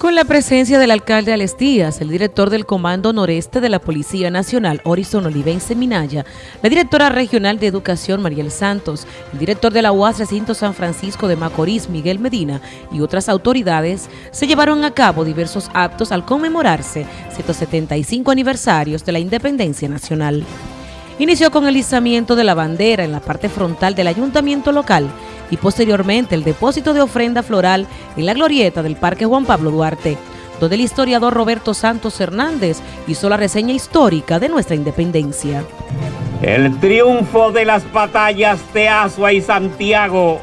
Con la presencia del alcalde Alex Díaz, el director del Comando Noreste de la Policía Nacional, Horizon Olivense Minaya, la directora regional de Educación, Mariel Santos, el director de la UAS Recinto San Francisco de Macorís, Miguel Medina, y otras autoridades, se llevaron a cabo diversos actos al conmemorarse 175 aniversarios de la Independencia Nacional. Inició con el izamiento de la bandera en la parte frontal del ayuntamiento local, y posteriormente el depósito de ofrenda floral en la glorieta del Parque Juan Pablo Duarte, donde el historiador Roberto Santos Hernández hizo la reseña histórica de nuestra independencia. El triunfo de las batallas de Asua y Santiago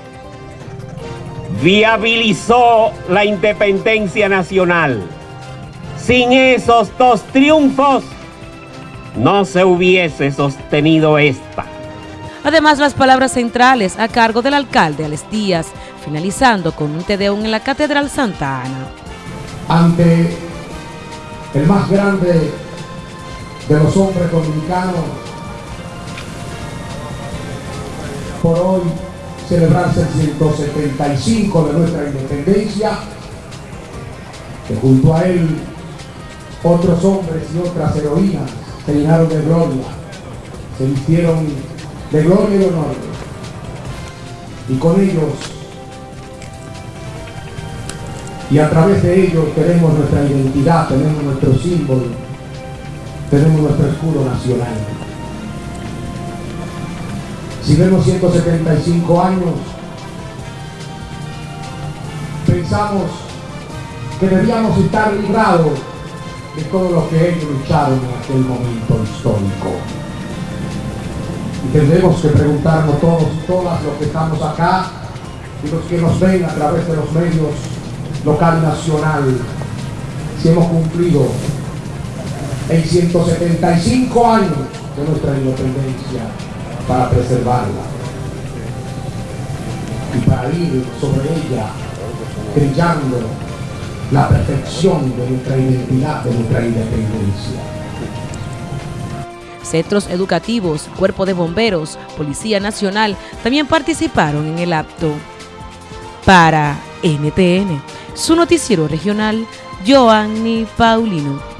viabilizó la independencia nacional. Sin esos dos triunfos, no se hubiese sostenido esta. Además, las palabras centrales a cargo del alcalde Alex Díaz, finalizando con un tedeum en la Catedral Santa Ana. Ante el más grande de los hombres dominicanos, por hoy celebrarse el 175 de nuestra independencia, que junto a él otros hombres y otras heroínas se llenaron de gloria, se vistieron de gloria y honor. Y con ellos, y a través de ellos tenemos nuestra identidad, tenemos nuestro símbolo, tenemos nuestro escudo nacional. Si vemos 175 años, pensamos que debíamos estar librados de todo lo que ellos lucharon en aquel momento histórico. Y tendremos que preguntarnos todos todas los que estamos acá y los que nos ven a través de los medios local y nacional. Si hemos cumplido en 175 años de nuestra independencia para preservarla y para ir sobre ella brillando la perfección de nuestra identidad, de nuestra independencia centros educativos, cuerpo de bomberos, Policía Nacional también participaron en el acto. Para NTN, su noticiero regional, Joanny Paulino.